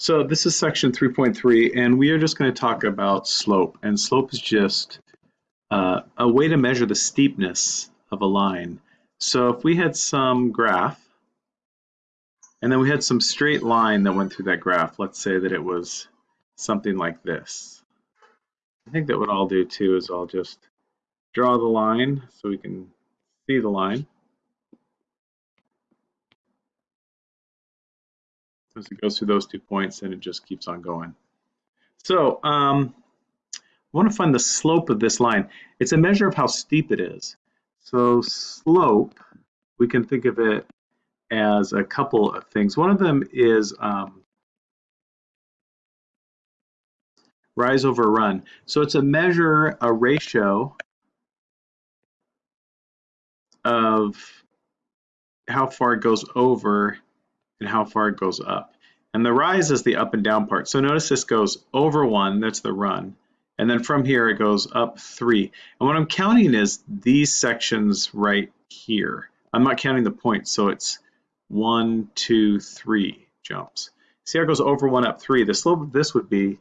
So this is section 3.3, and we are just going to talk about slope. And slope is just uh, a way to measure the steepness of a line. So if we had some graph, and then we had some straight line that went through that graph, let's say that it was something like this. I think that what I'll do too is I'll just draw the line so we can see the line. As it goes through those two points and it just keeps on going. So um, I want to find the slope of this line. It's a measure of how steep it is. So slope, we can think of it as a couple of things. One of them is um, rise over run. So it's a measure, a ratio of how far it goes over and how far it goes up. And the rise is the up and down part. So notice this goes over one, that's the run. And then from here it goes up three. And what I'm counting is these sections right here. I'm not counting the points, so it's one, two, three jumps. See how it goes over one, up three. The slope of this would be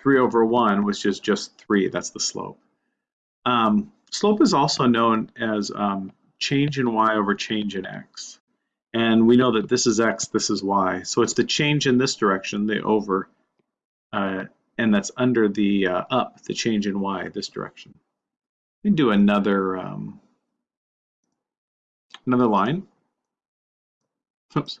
three over one, which is just three. That's the slope. Um, slope is also known as um, change in y over change in x. And we know that this is x, this is y. So it's the change in this direction, the over, uh, and that's under the uh, up, the change in y, this direction. We can do another, um, another line. Oops.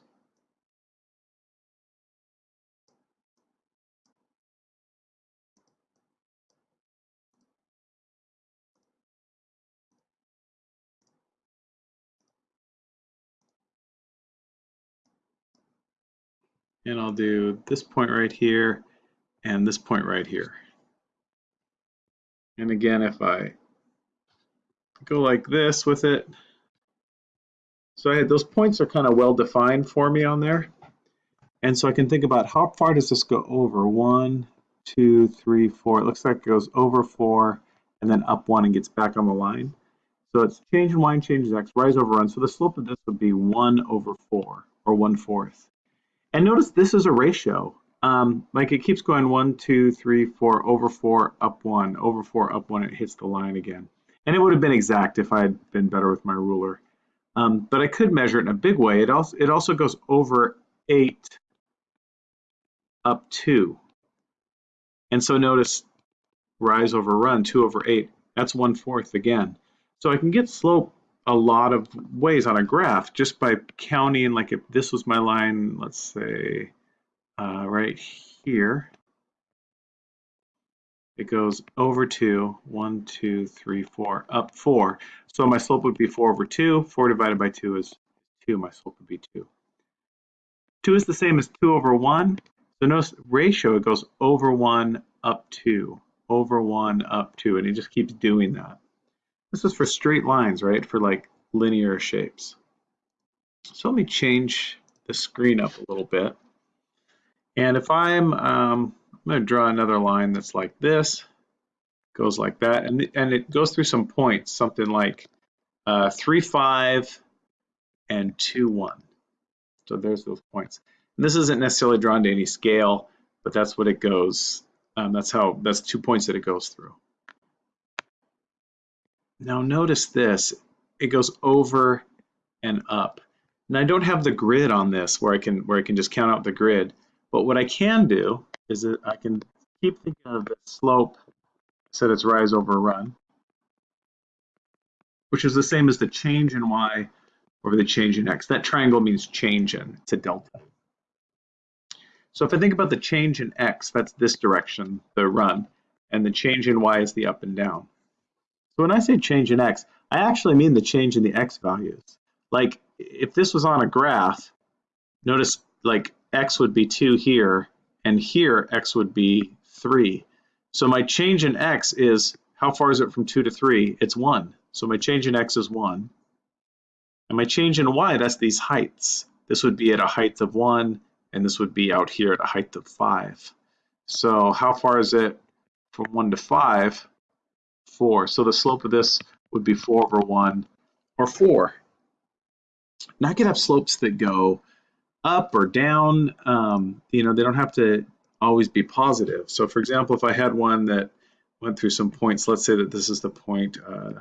And I'll do this point right here and this point right here. And again, if I go like this with it, so I had, those points are kind of well defined for me on there. And so I can think about how far does this go over? One, two, three, four. It looks like it goes over four and then up one and gets back on the line. So it's change in y and change in x, rise over run. So the slope of this would be one over four or one fourth. And notice this is a ratio. Um, like it keeps going one, two, three, four, over four, up one, over four, up one, it hits the line again. And it would have been exact if I had been better with my ruler. Um, but I could measure it in a big way. It also, it also goes over eight, up two. And so notice rise over run, two over eight, that's one fourth again. So I can get slope a lot of ways on a graph just by counting like if this was my line let's say uh, right here it goes over two, one, two, three, four, up four. So my slope would be four over two. Four divided by two is two. My slope would be two. Two is the same as two over one. So notice ratio, it goes over one, up two, over one, up two, and it just keeps doing that. This is for straight lines, right? For like linear shapes. So let me change the screen up a little bit. And if I'm, um, I'm going to draw another line that's like this, goes like that, and, and it goes through some points, something like uh, 3, 5, and 2, 1. So there's those points. And this isn't necessarily drawn to any scale, but that's what it goes. Um, that's how, that's two points that it goes through. Now notice this, it goes over and up. And I don't have the grid on this where I can where I can just count out the grid. But what I can do is that I can keep thinking of the slope set its rise over run, which is the same as the change in y over the change in x. That triangle means change in, it's a delta. So if I think about the change in x, that's this direction, the run, and the change in y is the up and down. So when I say change in x, I actually mean the change in the x values. Like if this was on a graph, notice like x would be 2 here, and here x would be 3. So my change in x is, how far is it from 2 to 3? It's 1. So my change in x is 1. And my change in y, that's these heights. This would be at a height of 1, and this would be out here at a height of 5. So how far is it from 1 to 5? 4. So the slope of this would be 4 over 1 or 4. Now I could have slopes that go up or down. Um, you know, they don't have to always be positive. So for example, if I had one that went through some points, let's say that this is the point uh,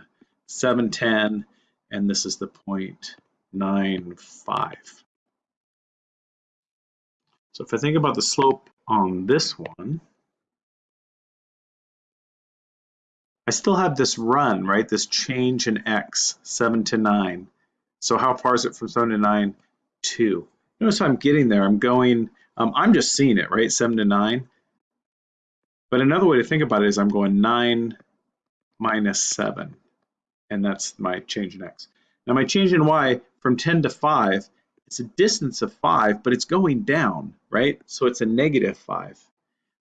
710 and this is the point 95. So if I think about the slope on this one, I still have this run, right? This change in x, 7 to 9. So how far is it from 7 to 9? 2. Notice I'm getting there. I'm going, um, I'm just seeing it, right? 7 to 9. But another way to think about it is I'm going 9 minus 7. And that's my change in x. Now my change in y from 10 to 5, it's a distance of 5, but it's going down, right? So it's a negative 5.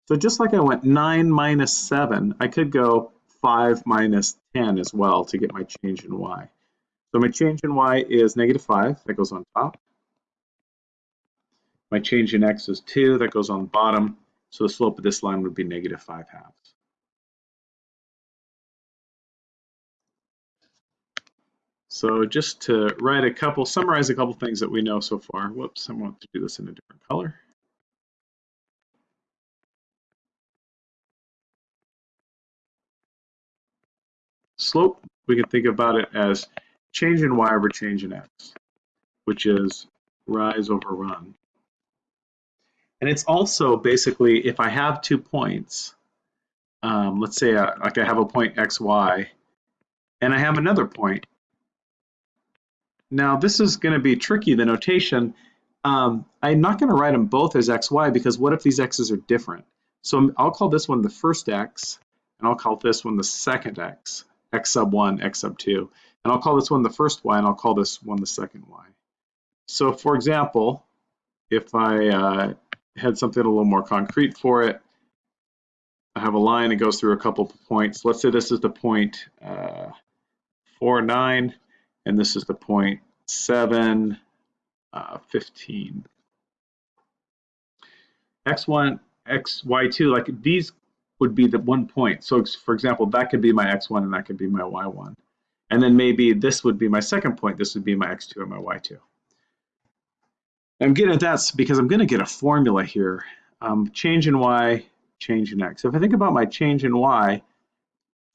So just like I went 9 minus 7, I could go 5 minus 10 as well to get my change in y. So my change in y is negative 5, that goes on top. My change in x is 2, that goes on the bottom. So the slope of this line would be negative 5 halves. So just to write a couple, summarize a couple things that we know so far. Whoops, I want to do this in a different color. Slope, we can think about it as change in y over change in x, which is rise over run. And it's also basically, if I have two points, um, let's say I, like I have a point xy, and I have another point now this is going to be tricky, the notation. Um, I'm not going to write them both as xy because what if these x's are different? So I'll call this one the first x, and I'll call this one the second x, x sub 1, x sub 2. And I'll call this one the first y, and I'll call this one the second y. So for example, if I uh, had something a little more concrete for it, I have a line that goes through a couple points. Let's say this is the point uh, 4, 9 and this is the point 7, uh, 15. x1, xy2, like these would be the one point. So for example, that could be my x1 and that could be my y1. And then maybe this would be my second point. This would be my x2 and my y2. I'm getting at that because I'm going to get a formula here. Um, change in y, change in x. If I think about my change in y,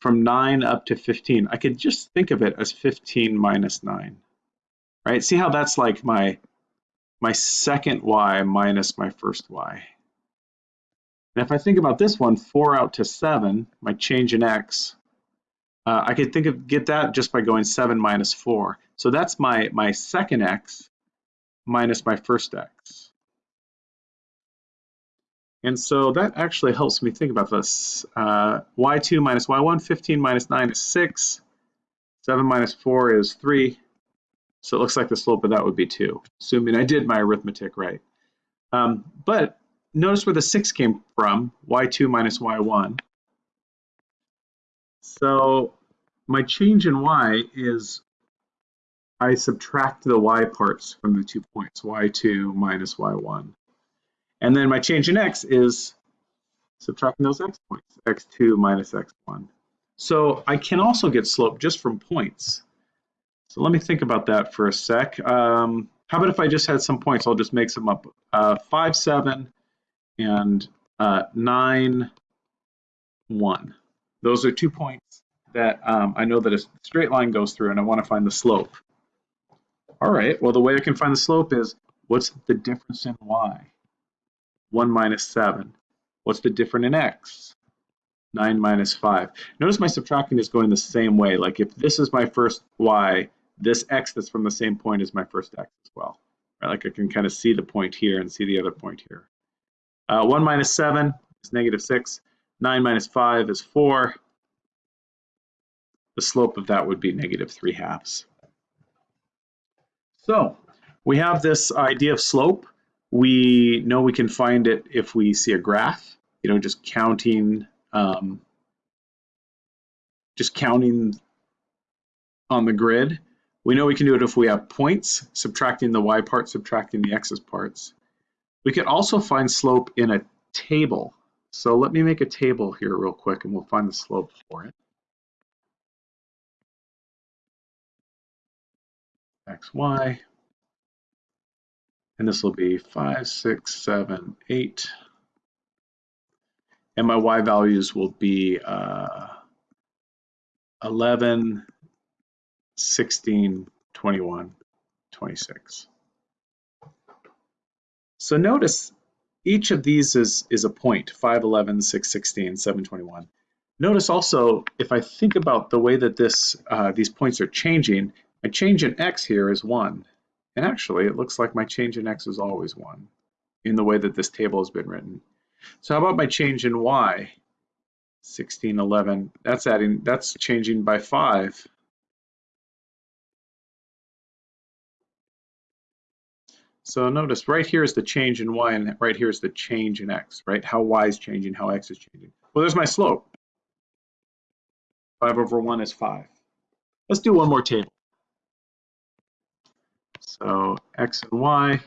from 9 up to 15, I could just think of it as 15 minus 9, right? See how that's like my, my second y minus my first y. And if I think about this one, 4 out to 7, my change in x, uh, I could think of get that just by going 7 minus 4. So that's my, my second x minus my first x. And so that actually helps me think about this. Uh, y2 minus y1, 15 minus 9 is 6. 7 minus 4 is 3. So it looks like the slope of that would be 2, assuming I did my arithmetic right. Um, but notice where the 6 came from, y2 minus y1. So my change in y is I subtract the y parts from the two points, y2 minus y1. And then my change in x is subtracting those x points, x2 minus x1. So I can also get slope just from points. So let me think about that for a sec. Um, how about if I just had some points? I'll just make some up. Uh, 5, 7, and uh, 9, 1. Those are two points that um, I know that a straight line goes through and I want to find the slope. All right, well the way I can find the slope is what's the difference in y? 1 minus 7. What's the difference in x? 9 minus 5. Notice my subtracting is going the same way. Like if this is my first y, this x that's from the same point is my first x as well. Right? Like I can kind of see the point here and see the other point here. Uh, 1 minus 7 is negative 6. 9 minus 5 is 4. The slope of that would be negative 3 halves. So we have this idea of slope. We know we can find it if we see a graph, you know, just counting, um, just counting on the grid. We know we can do it if we have points, subtracting the y part, subtracting the x's parts. We could also find slope in a table. So let me make a table here real quick and we'll find the slope for it. x, y, And this will be five, six, seven, eight. And my y values will be uh, 11, 16, 21, 26. So notice each of these is, is a point, 5, 11, 6, 16, 7, 21. Notice also, if I think about the way that this uh, these points are changing, my change in x here is 1. And actually, it looks like my change in x is always 1 in the way that this table has been written. So how about my change in y? 16, 11, that's adding, that's changing by 5. So notice right here is the change in y and right here is the change in x, right? How y is changing, how x is changing. Well, there's my slope. 5 over 1 is 5. Let's do one more table. So x and y.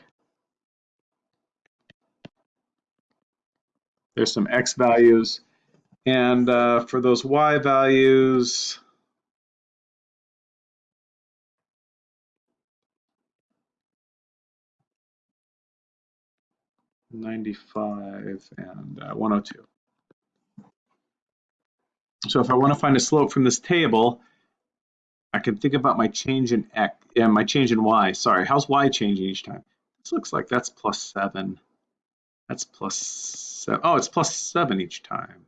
There's some x values. And uh, for those y values, Ninety-five and uh, one hundred two. So if I want to find a slope from this table, I can think about my change in x, yeah, my change in y. Sorry, how's y changing each time? This looks like that's plus seven. That's plus seven. Oh, it's plus seven each time.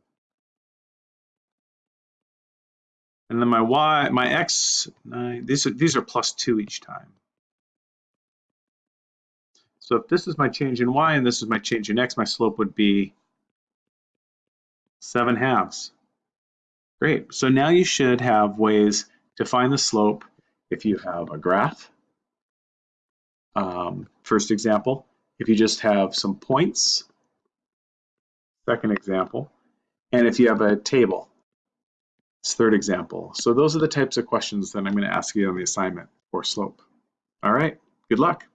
And then my y, my x, nine, these are, these are plus two each time. So if this is my change in y and this is my change in x, my slope would be seven halves. Great, so now you should have ways to find the slope if you have a graph. Um, first example, if you just have some points. Second example, and if you have a table. It's third example. So those are the types of questions that I'm going to ask you on the assignment for slope. All right, good luck.